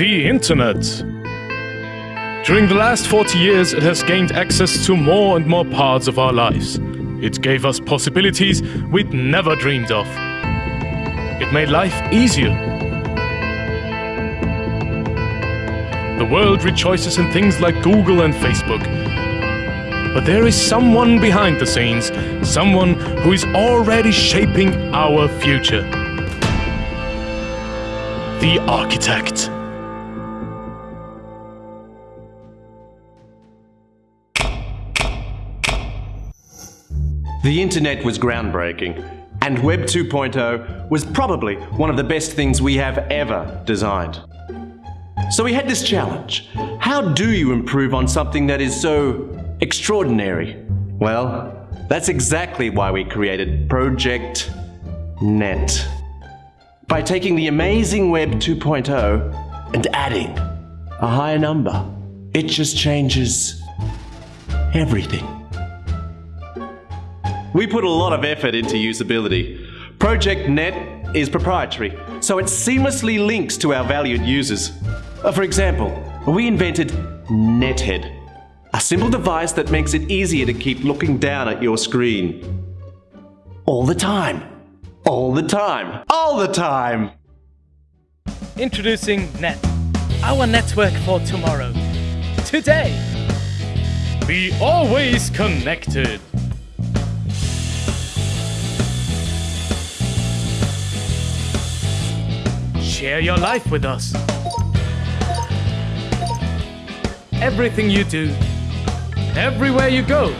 The Internet. During the last 40 years, it has gained access to more and more parts of our lives. It gave us possibilities we'd never dreamed of. It made life easier. The world rejoices in things like Google and Facebook. But there is someone behind the scenes, someone who is already shaping our future. The architect. The internet was groundbreaking, and Web 2.0 was probably one of the best things we have ever designed. So we had this challenge. How do you improve on something that is so extraordinary? Well, that's exactly why we created Project Net. By taking the amazing Web 2.0 and adding a higher number, it just changes everything. We put a lot of effort into usability. Project Net is proprietary, so it seamlessly links to our valued users. Uh, For example, we invented Nethead, a simple device that makes it easier to keep looking down at your screen. All the time. All the time. All the time. Introducing Net, our network for tomorrow. Today, Be always connected. Share your life with us. Everything you do, Everywhere you go.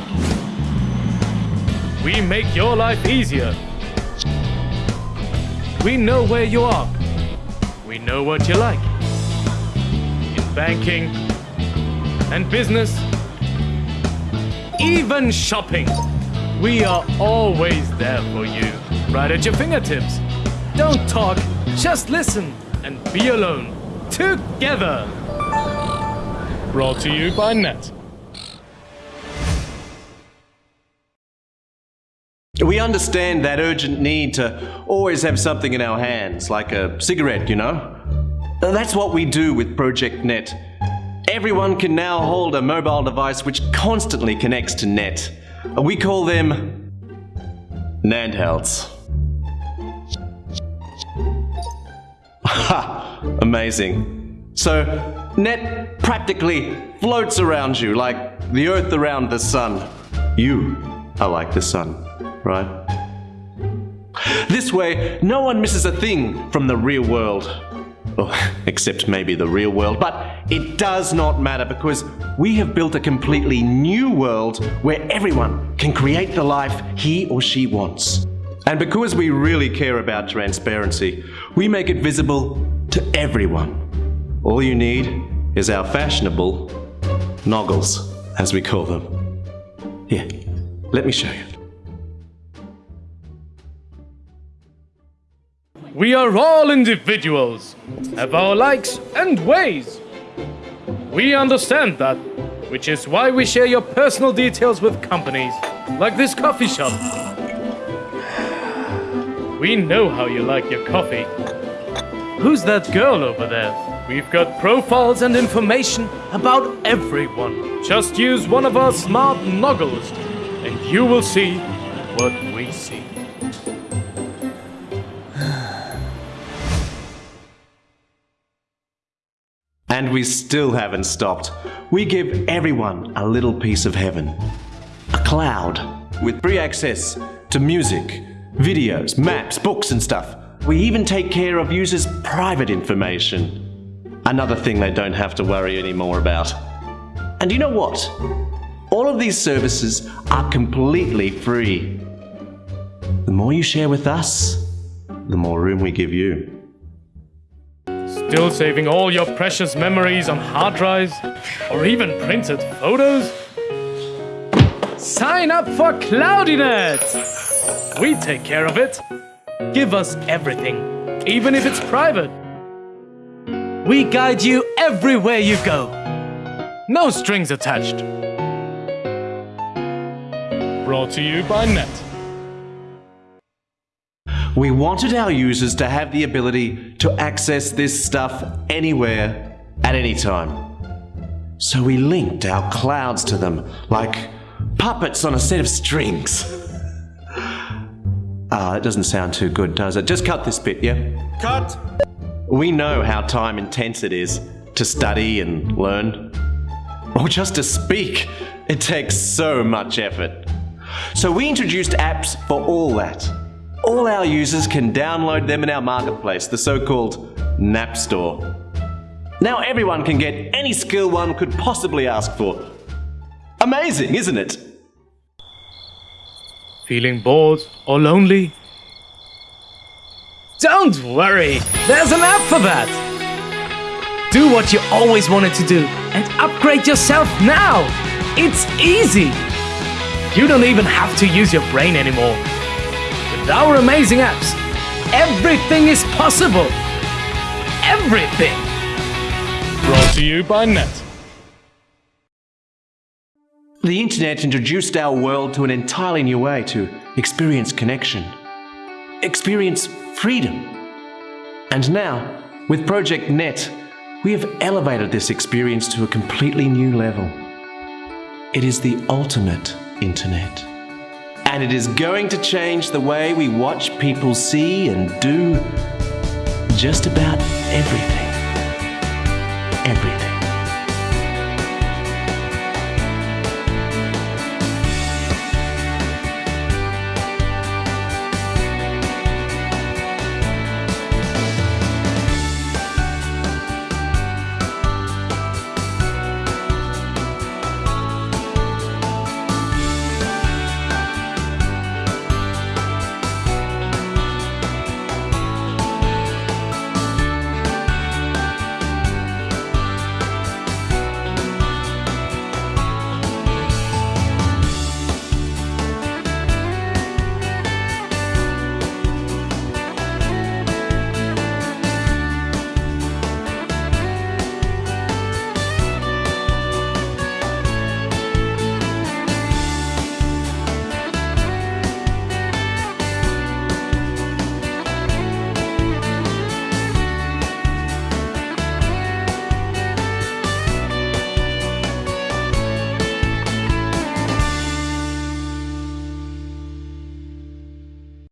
We make your life easier. We know where you are. We know what you like. In banking and business, even shopping, we are always there for you, right at your fingertips. Don't talk, just listen and be alone. Together. Brought to you by Net. We understand that urgent need to always have something in our hands, like a cigarette, you know? That's what we do with Project Net. Everyone can now hold a mobile device which constantly connects to net. We call them Nandhelds. Ha! Amazing. So, net practically floats around you like the earth around the sun. You are like the sun, right? This way, no one misses a thing from the real world. Oh, except maybe the real world, but it does not matter because we have built a completely new world where everyone can create the life he or she wants. And because we really care about transparency, we make it visible to everyone. All you need is our fashionable noggles, as we call them. Here, let me show you. We are all individuals, have our likes and ways. We understand that, which is why we share your personal details with companies, like this coffee shop. We know how you like your coffee. Who's that girl over there? We've got profiles and information about everyone. Just use one of our smart noggles, and you will see what we see. And we still haven't stopped. We give everyone a little piece of heaven. A cloud with free access to music, videos, maps, books, and stuff. We even take care of users' private information. Another thing they don't have to worry anymore about. And you know what? All of these services are completely free. The more you share with us, the more room we give you. Still saving all your precious memories on hard drives? Or even printed photos? Sign up for Cloudinet! We take care of it. Give us everything, even if it's private. We guide you everywhere you go. No strings attached. Brought to you by Net. We wanted our users to have the ability to access this stuff anywhere, at any time. So we linked our clouds to them like puppets on a set of strings. Ah, that doesn't sound too good, does it? Just cut this bit, yeah? Cut! We know how time intense it is to study and learn. Or just to speak. It takes so much effort. So we introduced apps for all that. All our users can download them in our marketplace, the so-called Nap Store. Now everyone can get any skill one could possibly ask for. Amazing, isn't it? Feeling bored or lonely? Don't worry, there's an app for that! Do what you always wanted to do and upgrade yourself now! It's easy! You don't even have to use your brain anymore. With our amazing apps, everything is possible! Everything! Brought to you by Net. The internet introduced our world to an entirely new way to experience connection, experience freedom. And now, with Project Net, we have elevated this experience to a completely new level. It is the ultimate internet. And it is going to change the way we watch people see and do just about everything. Everything.